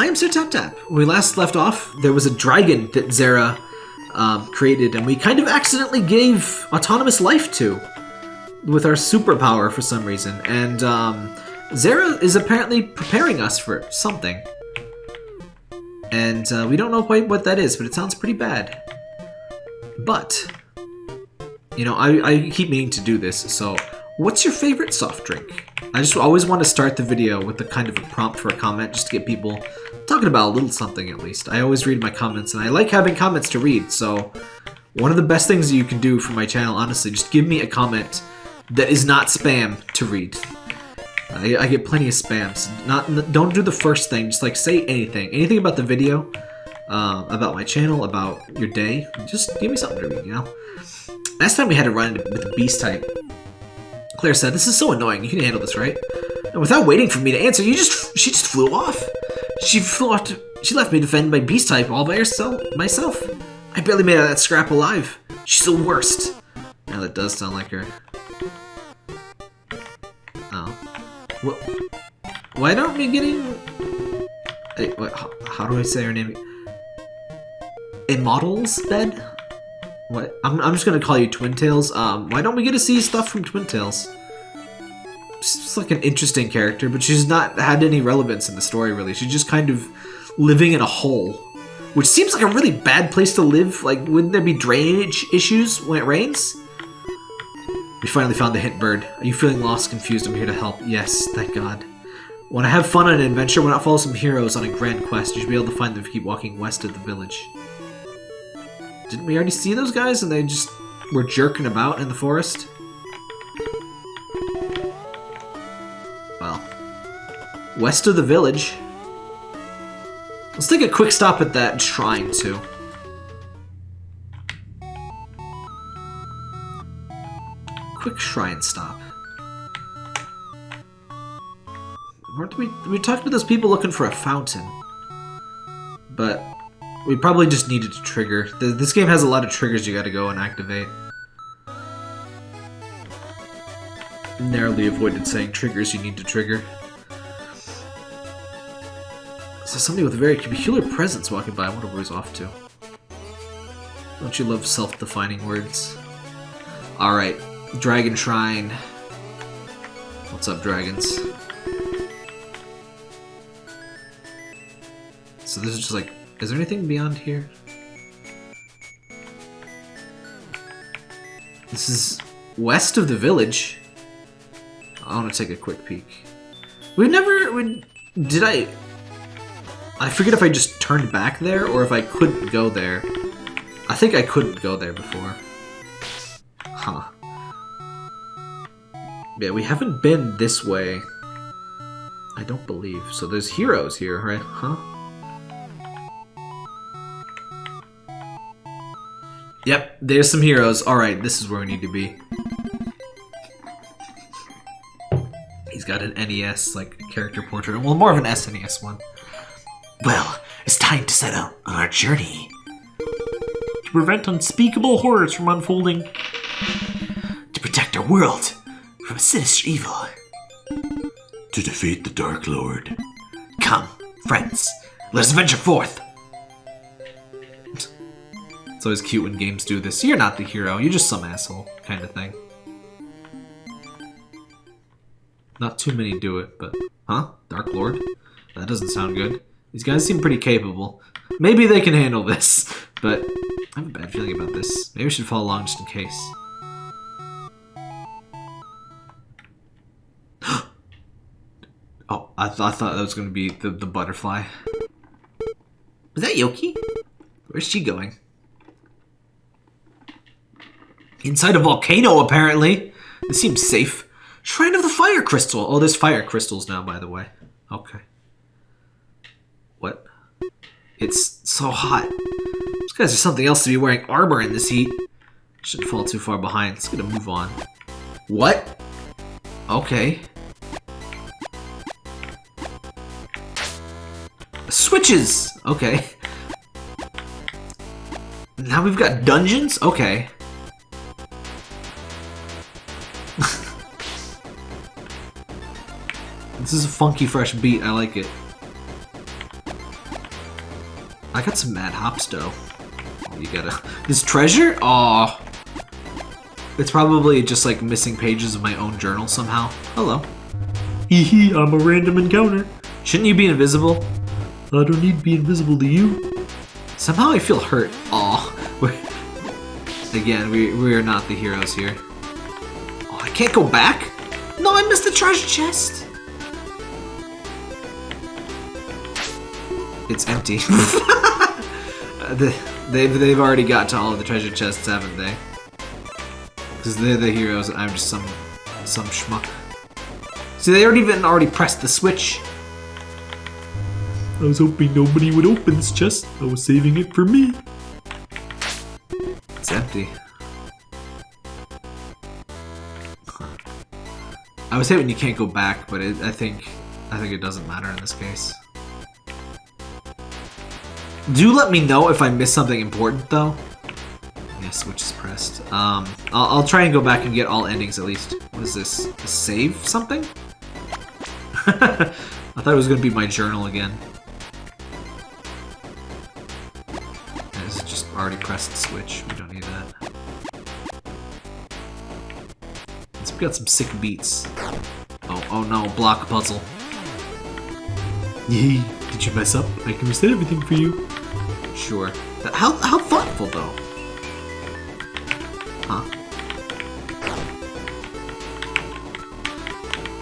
I am Sir Tap Tap. When we last left off, there was a dragon that Zera um, created, and we kind of accidentally gave autonomous life to with our superpower for some reason. And um, Zera is apparently preparing us for something. And uh, we don't know quite what that is, but it sounds pretty bad. But, you know, I, I keep meaning to do this, so what's your favorite soft drink? I just always want to start the video with a kind of a prompt for a comment just to get people talking about a little something at least. I always read my comments and I like having comments to read, so one of the best things you can do for my channel, honestly, just give me a comment that is not spam to read. I, I get plenty of spams. Not Don't do the first thing, just like say anything. Anything about the video, uh, about my channel, about your day. Just give me something to read, you know? Last time we had to run with a beast type, Claire said, this is so annoying, you can handle this, right? And without waiting for me to answer, you just she just flew off. She flew off to, she left me defended my beast type all by herself myself. I barely made out of that scrap alive. She's the worst. Now that does sound like her. Oh. What? Why aren't we getting... Hey, what, how, how do I say her name? In Models bed? What? I'm, I'm just gonna call you Twin Tails. Um, why don't we get to see stuff from Twin Tails? She's like an interesting character, but she's not had any relevance in the story, really. She's just kind of living in a hole. Which seems like a really bad place to live. Like, wouldn't there be drainage issues when it rains? We finally found the hint bird. Are you feeling lost, confused? I'm here to help. Yes, thank God. When I have fun on an adventure, when I follow some heroes on a grand quest, you should be able to find them if you keep walking west of the village. Didn't we already see those guys and they just were jerking about in the forest? Well, west of the village. Let's take a quick stop at that shrine, too. Quick shrine stop. Weren't we, we talked to those people looking for a fountain. But we probably just needed to trigger. This game has a lot of triggers you gotta go and activate. Narrowly avoided saying triggers you need to trigger. So somebody with a very peculiar presence walking by. I wonder where he's off to. Don't you love self-defining words? Alright, Dragon Shrine. What's up, dragons? So this is just like is there anything beyond here? This is west of the village. I want to take a quick peek. We never... We, did I... I forget if I just turned back there or if I couldn't go there. I think I couldn't go there before. Huh. Yeah, we haven't been this way. I don't believe. So there's heroes here, right? Huh? Yep, there's some heroes. Alright, this is where we need to be. He's got an NES, like, character portrait. Well, more of an SNES one. Well, it's time to set out on our journey. To prevent unspeakable horrors from unfolding. To protect our world from sinister evil. To defeat the Dark Lord. Come, friends, let us venture forth. It's always cute when games do this. You're not the hero, you're just some asshole kind of thing. Not too many do it, but... Huh? Dark Lord? That doesn't sound good. These guys seem pretty capable. Maybe they can handle this, but I have a bad feeling about this. Maybe we should follow along just in case. oh, I, th I thought that was going to be the, the butterfly. Was that Yoki? Where's she going? Inside a volcano, apparently. This seems safe. Shrine of the Fire Crystal. Oh, there's fire crystals now, by the way. Okay. What? It's so hot. These guys are something else to be wearing armor in this heat. Shouldn't fall too far behind. Let's get move on. What? Okay. Switches! Okay. Now we've got dungeons? Okay. This is a funky, fresh beat. I like it. I got some mad hops though. Oh, you gotta. This treasure? Aw. It's probably just like missing pages of my own journal somehow. Hello. Hee hee, I'm a random encounter. Shouldn't you be invisible? I don't need to be invisible to you. Somehow I feel hurt. Aw. Again, we, we are not the heroes here. Oh, I can't go back? No, I missed the treasure chest. It's empty. The- they've, they've already got to all of the treasure chests, haven't they? Because they're the heroes and I'm just some some schmuck. See, they already even already pressed the switch. I was hoping nobody would open this chest. I was saving it for me. It's empty. I would say when you can't go back, but it, I think I think it doesn't matter in this case. Do let me know if I missed something important, though. Yeah, switch is pressed. Um, I'll, I'll try and go back and get all endings at least. What is this? Save something? I thought it was gonna be my journal again. Is just already pressed the switch. We don't need that. Let's got some sick beats. Oh, oh no, block puzzle. Yay, did you mess up? I can reset everything for you. Sure. How, how thoughtful, though. Huh.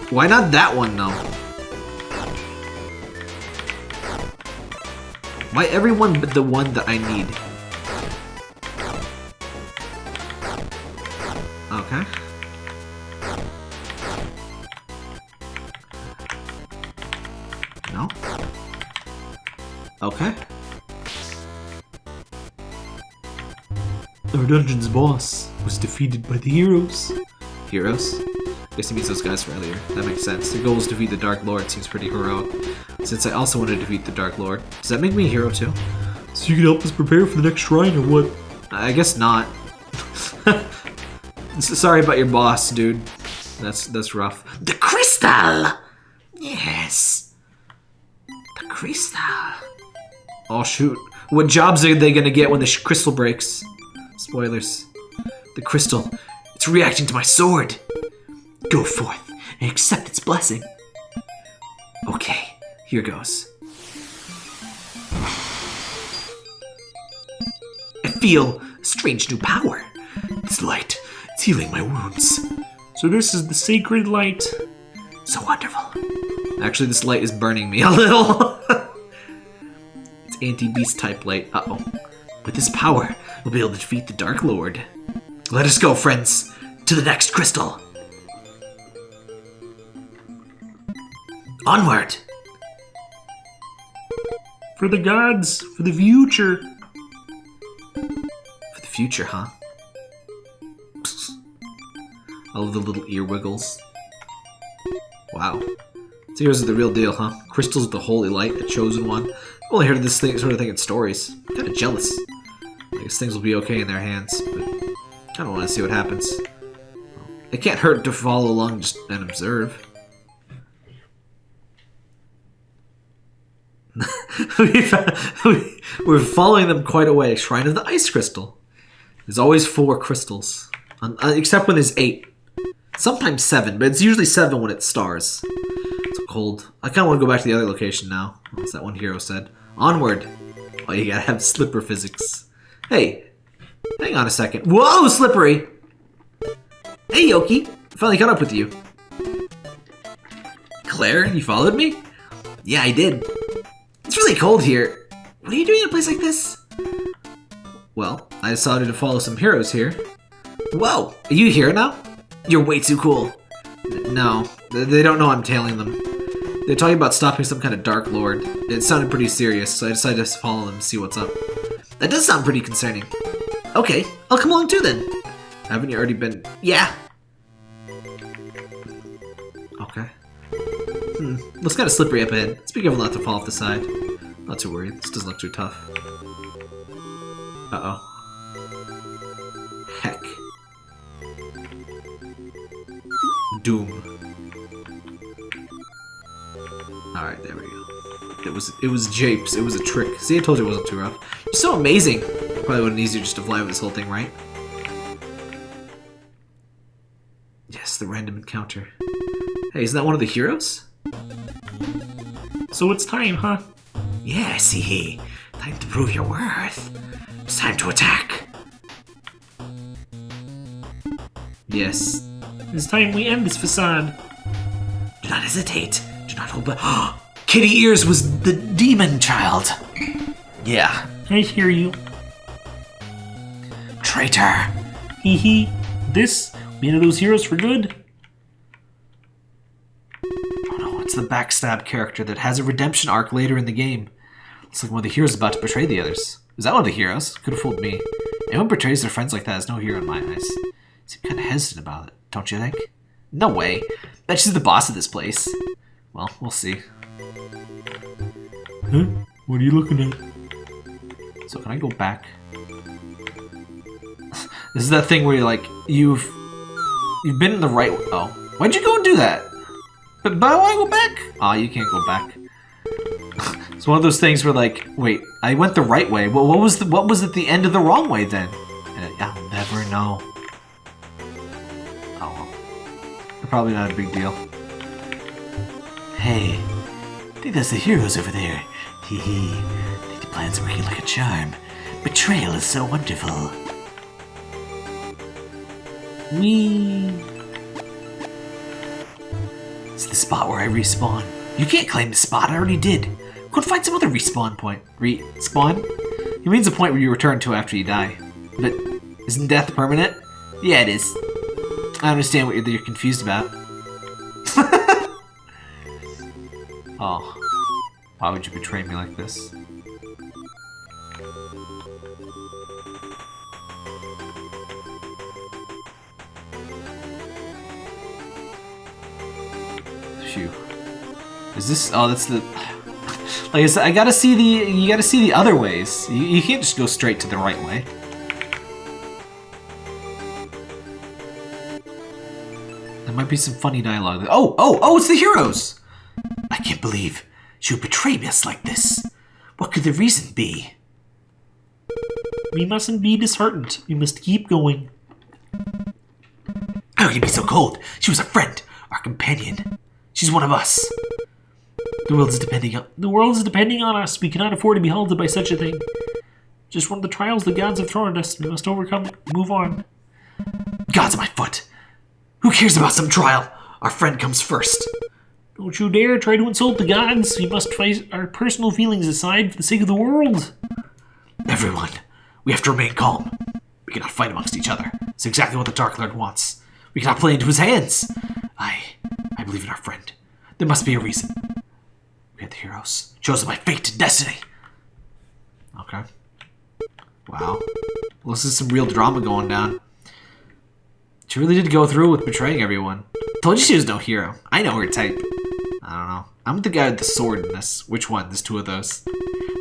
Why not that one, though? Why everyone but the one that I need? Boss was defeated by the heroes. Heroes? Guess he means those guys from earlier. That makes sense. The goal is to defeat the Dark Lord. Seems pretty heroic. Since I also want to defeat the Dark Lord, does that make me a hero too? So you can help us prepare for the next shrine or what? I guess not. Sorry about your boss, dude. That's that's rough. The crystal! Yes. The crystal. Oh shoot! What jobs are they gonna get when the sh- crystal breaks? Spoilers. The crystal. It's reacting to my sword. Go forth and accept its blessing. Okay, here goes. I feel a strange new power. This light, it's healing my wounds. So this is the sacred light. So wonderful. Actually, this light is burning me a little. it's anti-beast type light. Uh oh. With this power, we'll be able to defeat the Dark Lord. Let us go, friends, to the next crystal. Onward! For the gods, for the future. For the future, huh? I love the little ear wiggles. Wow. So here's the real deal, huh? Crystal's of the holy light, the chosen one. I've only heard of this thing, sort of thing in stories. kind of jealous. Things will be okay in their hands, but I don't want to see what happens. It can't hurt to follow along just and observe. We're following them quite a way. Shrine of the Ice Crystal. There's always four crystals, uh, except when there's eight. Sometimes seven, but it's usually seven when it stars. It's cold. I kind of want to go back to the other location now. What's that one hero said? Onward. Oh, you gotta have slipper physics. Hey, hang on a second. Whoa, slippery. Hey, Yoki. Finally caught up with you. Claire, you followed me? Yeah, I did. It's really cold here. What are you doing in a place like this? Well, I decided to follow some heroes here. Whoa, are you here now? You're way too cool. No, they don't know I'm tailing them. They're talking about stopping some kind of Dark Lord. It sounded pretty serious, so I decided to follow them and see what's up. That does sound pretty concerning. Okay, I'll come along too then. Haven't you already been? Yeah. Okay. Hmm, looks kind of slippery up ahead. Let's be careful not to fall off the side. Not too worried. This doesn't look too tough. Uh oh. Heck. Doom. Alright, there we go. It was it was japes. It was a trick. See, I told you it wasn't too rough. You're so amazing. Probably would have been easier just to fly with this whole thing, right? Yes, the random encounter. Hey, isn't that one of the heroes? So it's time, huh? Yeah, see, time to prove your worth. It's time to attack. Yes. It's time we end this facade. Do not hesitate. Do not hold back. Kitty Ears was the demon child. Yeah, I hear you. traitor. Hee hee. This, one of those heroes for good? Oh no, it's the backstab character that has a redemption arc later in the game. Looks like one of the heroes about to betray the others. Is that one of the heroes? Could have fooled me. Anyone betrays their friends like that is no hero in my eyes. Seem kind of hesitant about it, don't you think? No way. Bet she's the boss of this place. Well, we'll see. Huh? What are you looking at? So can I go back? this is that thing where you're like, you've you've been in the right. Oh, why'd you go and do that? But but why go back? Ah, you can't go back. it's one of those things where like, wait, I went the right way. Well, what was the what was at the end of the wrong way then? And I'll never know. Oh well, probably not a big deal. Hey, I think that's the heroes over there. Hee hee. The plan's working like a charm. Betrayal is so wonderful. We. It's the spot where I respawn. You can't claim the spot, I already did. Go find some other respawn point. Respawn? He means a point where you return to after you die. But isn't death permanent? Yeah, it is. I understand what you're, you're confused about. oh. Why would you betray me like this? Phew. Is this... Oh, that's the... Like I said, I gotta see the... You gotta see the other ways. You, you can't just go straight to the right way. There might be some funny dialogue. Oh, oh, oh, it's the heroes! I can't believe she would betray us like this. What could the reason be? We mustn't be disheartened. We must keep going. How can you be so cold? She was a friend, our companion. She's one of us. The world is depending on. The world is depending on us. We cannot afford to be halted by such a thing. Just one of the trials the gods have thrown at us. We must overcome it. Move on. God's of my foot. Who cares about some trial? Our friend comes first. Don't you dare try to insult the gods. We must place our personal feelings aside for the sake of the world. Everyone, we have to remain calm. We cannot fight amongst each other. It's exactly what the Dark Lord wants. We cannot play into his hands. I, I believe in our friend. There must be a reason. We are the heroes, chosen by fate and destiny. Okay. Wow. Well, this is some real drama going down. She really did go through with betraying everyone. Told you she was no hero. I know her type. I don't know. I'm the guy with the sword in this. Which one? There's two of those.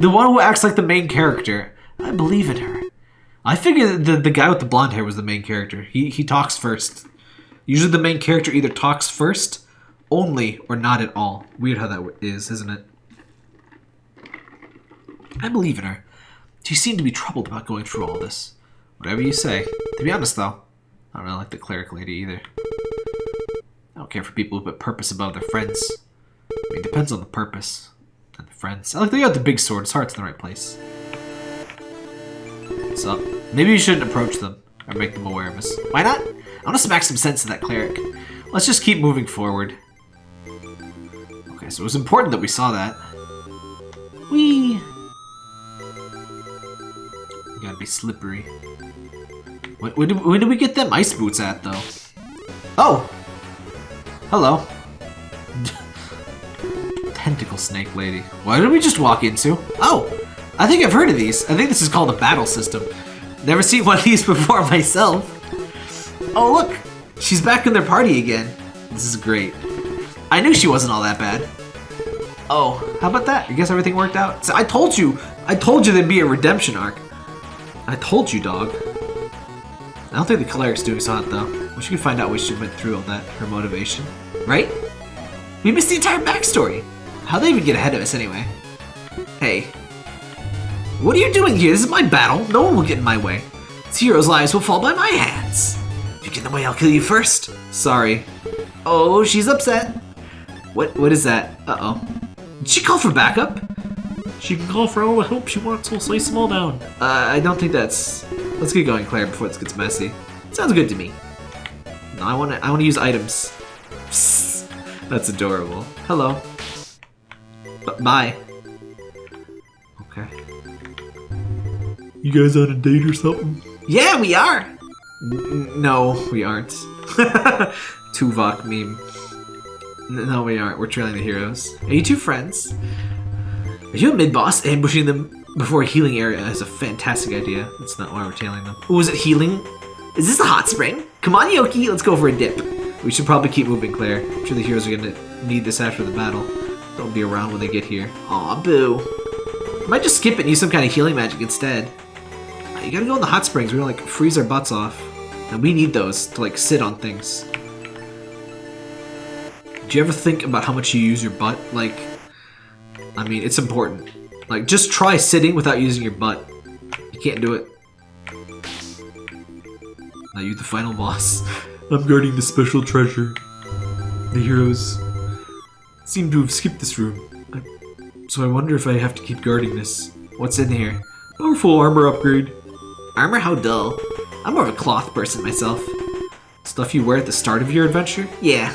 The one who acts like the main character. I believe in her. I figured the the guy with the blonde hair was the main character. He he talks first. Usually the main character either talks first, only, or not at all. Weird how that is, isn't it? I believe in her. She seemed to be troubled about going through all this. Whatever you say. To be honest, though, I don't really like the cleric lady either. I don't care for people who put purpose above their friends. I mean, it depends on the purpose and the friends. I like they got the big sword. His heart's in the right place. So maybe you shouldn't approach them or make them aware of us. Why not? I want to smack some sense in that cleric. Let's just keep moving forward. Okay, so it was important that we saw that. We gotta be slippery. When, when, did, when did we get them ice boots at, though? Oh! Hello. Tentacle snake lady. What did we just walk into? Oh! I think I've heard of these. I think this is called a battle system. Never seen one of these before myself. Oh, look! She's back in their party again. This is great. I knew she wasn't all that bad. Oh, how about that? I guess everything worked out. So I told you! I told you there'd be a redemption arc. I told you, dog. I don't think the cleric's doing so hot, though. We should find out why she went through all that, her motivation. Right? We missed the entire backstory. How'd they even get ahead of us, anyway? Hey. What are you doing here? This is my battle. No one will get in my way. This hero's lives will fall by my hands. If you get in the way, I'll kill you first. Sorry. Oh, she's upset. What? What is that? Uh-oh. Did she call for backup? She can call for all the help she wants, we'll slice them all down. Uh, I don't think that's... Let's get going, Claire, before this gets messy. Sounds good to me. No, I want to I want to use items. Psst. That's adorable. Hello. Bye. Okay. You guys on a date or something? Yeah, we are! N- no, we aren't. Tuvok meme. No, we aren't. We're trailing the heroes. Are you two friends? Are you a mid-boss? Ambushing them before a healing area is a fantastic idea. That's not why we're tailing them. Oh, is it healing? Is this a hot spring? Come on, Yoki, let's go for a dip. We should probably keep moving, Claire. I'm sure the heroes are gonna need this after the battle. Don't be around when they get here. Aw, boo. Might just skip it and use some kind of healing magic instead. Uh, You gotta go in the hot springs. We're gonna like freeze our butts off. And we need those to like sit on things. Do you ever think about how much you use your butt? Like, I mean, it's important. Like, just try sitting without using your butt. You can't do it. Now you the final boss. I'm guarding the special treasure. The heroes seem to have skipped this room. I- So I wonder if I have to keep guarding this. What's in here? Powerful armor upgrade. Armor? How dull. I'm more of a cloth person myself. Stuff you wear at the start of your adventure? Yeah.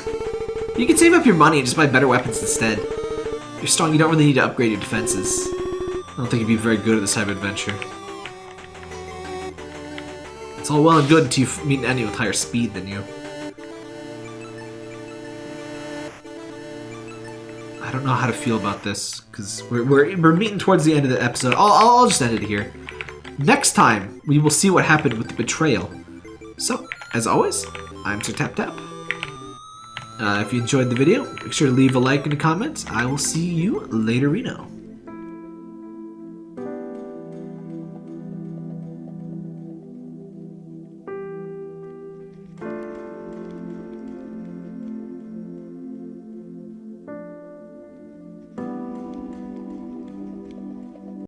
You can save up your money and just buy better weapons instead. If you're strong, you don't really need to upgrade your defenses. I don't think you'd be very good at this type of adventure. It's all well and good until you meet an enemy with higher speed than you. Don't know how to feel about this, because we're, we're, we're meeting towards the end of the episode. I'll, I'll, just end it here. Next time, we will see what happened with the betrayal. So, as always, I'm Sir Tap Tap. Uh, if you enjoyed the video, make sure to leave a like and a comment. I will see you later, Reno.